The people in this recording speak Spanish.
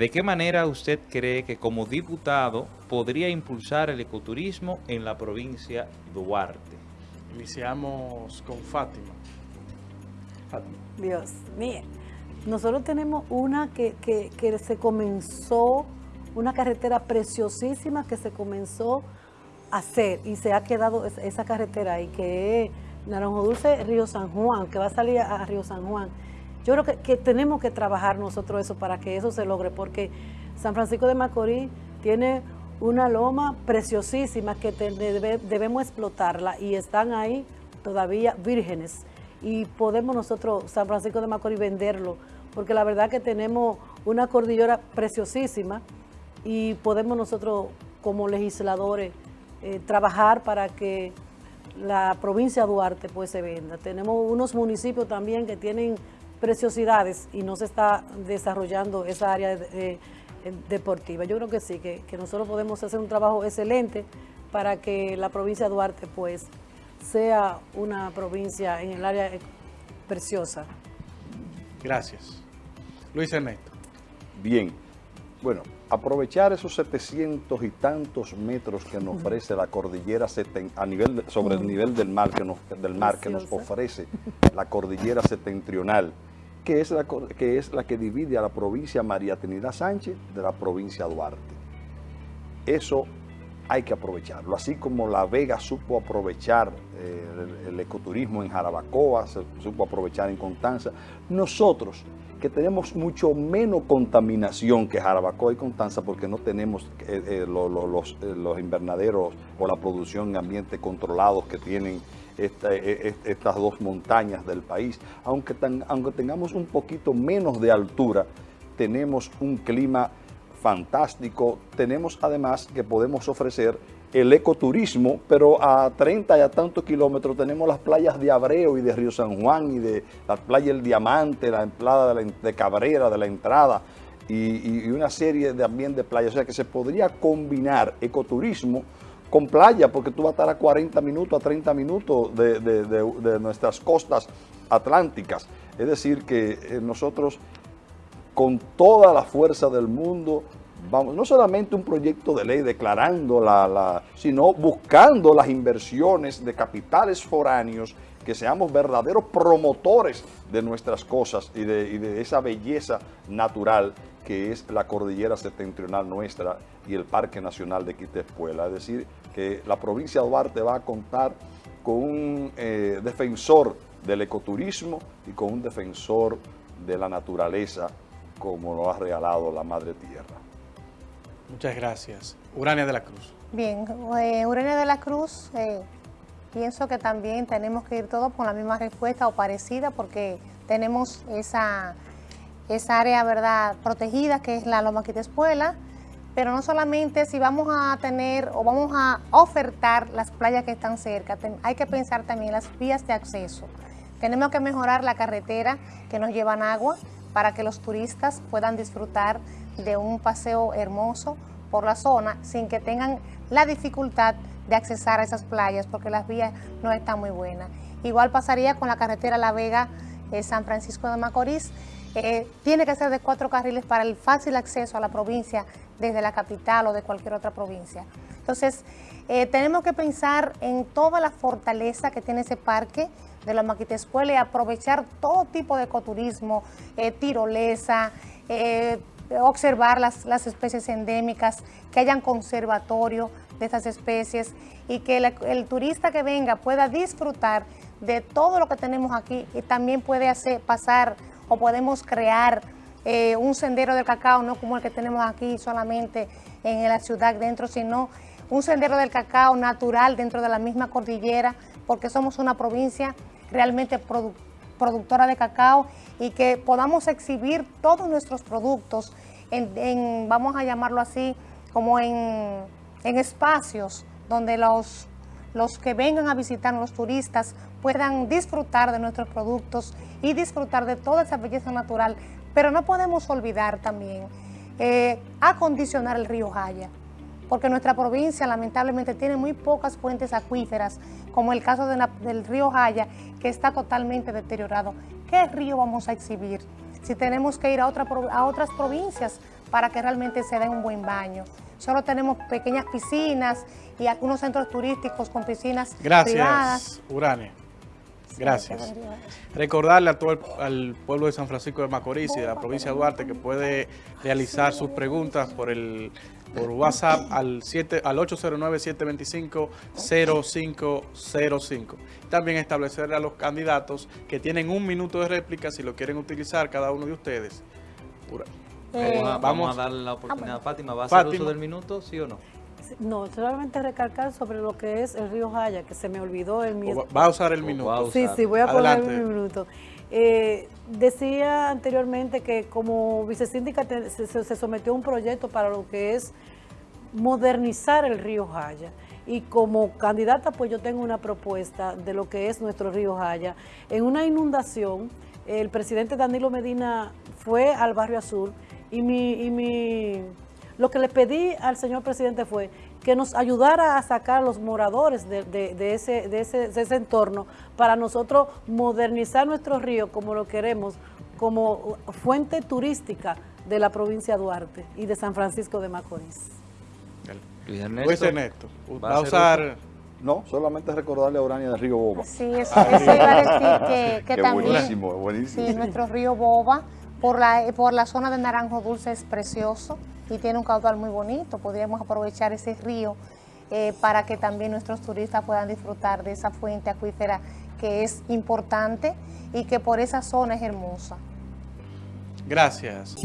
¿De qué manera usted cree que como diputado podría impulsar el ecoturismo en la provincia de Duarte? Iniciamos con Fátima. Fátima. Dios, mire, nosotros tenemos una que, que, que se comenzó, una carretera preciosísima que se comenzó a hacer y se ha quedado esa carretera ahí, que es Naranjo Dulce, Río San Juan, que va a salir a, Río San Juan. Yo creo que, tenemos que trabajar nosotros eso para que eso se logre, porque San Francisco de Macorís tiene una loma preciosísima que debemos explotarla y están ahí todavía vírgenes y podemos nosotros, San Francisco de Macorís, venderlo, porque la verdad que tenemos una cordillera preciosísima y podemos nosotros como legisladores eh, trabajar para que la provincia de Duarte pues se venda. Tenemos unos municipios también que tienen preciosidades y no se está desarrollando esa área deportiva. Yo creo que sí, que, nosotros podemos hacer un trabajo excelente para que la provincia de Duarte pues sea una provincia en el área preciosa. Gracias. Luis Ernesto. Bien, bueno, aprovechar esos 700 y tantos metros que nos ofrece la cordillera a nivel sobre el nivel del mar que nos, del mar que nos ofrece la cordillera septentrional, que es la que, es la que divide a la provincia María Trinidad Sánchez de la provincia Duarte. Eso hay que aprovecharlo, así como La Vega supo aprovechar eh, el, ecoturismo en Jarabacoa, se supo aprovechar en Constanza, nosotros que tenemos mucho menos contaminación que Jarabacoa y Constanza porque no tenemos eh, eh, los, eh, los, invernaderos o la producción en ambientes controlados que tienen estas dos montañas del país. Aunque, aunque tengamos un poquito menos de altura, tenemos un clima fantástico. Tenemos además que podemos ofrecer el ecoturismo, pero a 30 y a tantos kilómetros tenemos las playas de Abreu y de Río San Juan y de la playa El Diamante, la playa de, Cabrera, de la entrada y, una serie de también de playas. O sea que se podría combinar ecoturismo con playa porque tú vas a estar a 40 minutos, a 30 minutos de, nuestras costas atlánticas. Es decir que eh, nosotros con toda la fuerza del mundo vamos, no solamente un proyecto de ley declarando la, sino buscando las inversiones de capitales foráneos, que seamos verdaderos promotores de nuestras cosas y de, esa belleza natural que es la cordillera septentrional nuestra y el Parque Nacional de Quitespuela. Es decir, que la provincia de Duarte va a contar con un eh, defensor del ecoturismo y con un defensor de la naturaleza como lo ha regalado la Madre Tierra. Muchas gracias. Urania de la Cruz. Bien, eh, Urania de la Cruz, eh, pienso que también tenemos que ir todos con la misma respuesta o parecida porque tenemos esa, esa área verdad protegida que es la Loma Espuela, pero no solamente si vamos a tener o vamos a ofertar las playas que están cerca, hay que pensar también las vías de acceso. Tenemos que mejorar la carretera que nos llevan agua para que los turistas puedan disfrutar de un paseo hermoso por la zona sin que tengan la dificultad de accesar a esas playas porque las vías no están muy buenas. Igual pasaría con la carretera La Vega, eh, San Francisco de Macorís. Eh, tiene que ser de cuatro carriles para el fácil acceso a la provincia desde la capital o de cualquier otra provincia. Entonces, eh, tenemos que pensar en toda la fortaleza que tiene ese parque de la Maquitescuela y aprovechar todo tipo de ecoturismo, tirolesa, observar las, especies endémicas, que hayan conservatorio de estas especies y que el turista que venga pueda disfrutar de todo lo que tenemos aquí y también puede hacer pasar o podemos crear eh, un sendero del cacao, no como el que tenemos aquí solamente en la ciudad dentro, sino un sendero del cacao natural dentro de la misma cordillera, porque somos una provincia realmente productora de cacao y que podamos exhibir todos nuestros productos en, vamos a llamarlo así, como en, espacios donde los, los que vengan a visitar, los turistas, puedan disfrutar de nuestros productos y disfrutar de toda esa belleza natural. Pero no podemos olvidar también eh, acondicionar el río Jaya, porque nuestra provincia lamentablemente tiene muy pocas fuentes acuíferas, como el caso del río Jaya, que está totalmente deteriorado. ¿Qué río vamos a exhibir? Si tenemos que ir a, otra, a otras provincias para que realmente se den un buen baño. Solo tenemos pequeñas piscinas y algunos centros turísticos con piscinas privadas. Gracias, Urania. Gracias. Recordarle a todo el, al pueblo de San Francisco de Macorís y de la provincia de Duarte que puede realizar sus preguntas por el por WhatsApp al, 7, al 809-725-0505. También establecerle a los candidatos que tienen un minuto de réplica si lo quieren utilizar cada uno de ustedes. Pura- Eh, Vamos, a, vamos- vamos a darle la oportunidad a Fátima. ¿Va a hacer Fátima. uso del minuto, sí o no? No, solamente recalcar sobre lo que es el río Jaya, que se me olvidó en mi... o va- a usar el minuto. Sí, sí, voy a poner un minuto. Eh, decía anteriormente que como vicesíndica se sometió a un proyecto para lo que es modernizar el río Jaya. Y como candidata, pues yo tengo una propuesta de lo que es nuestro río Jaya. En una inundación, el presidente Danilo Medina fue al barrio Azul y mi, y mi lo que le pedí al señor presidente fue que nos ayudara a sacar a los moradores de, de- de ese, de, ese, de ese entorno para nosotros modernizar nuestro río como lo queremos, como fuente turística de la provincia de Duarte y de San Francisco de Macorís. Luis Luis Ernesto. Ernesto, ¿Va a usar... No, solamente recordarle a Urania de Río Boba. Sí, eso, eso iba a decir que, también... buenísimo, buenísimo. Sí, nuestro río Boba, por la, por la zona de Naranjo Dulce es precioso y tiene un caudal muy bonito. Podríamos aprovechar ese río eh, para que también nuestros turistas puedan disfrutar de esa fuente acuífera que es importante y que por esa zona es hermosa. Gracias.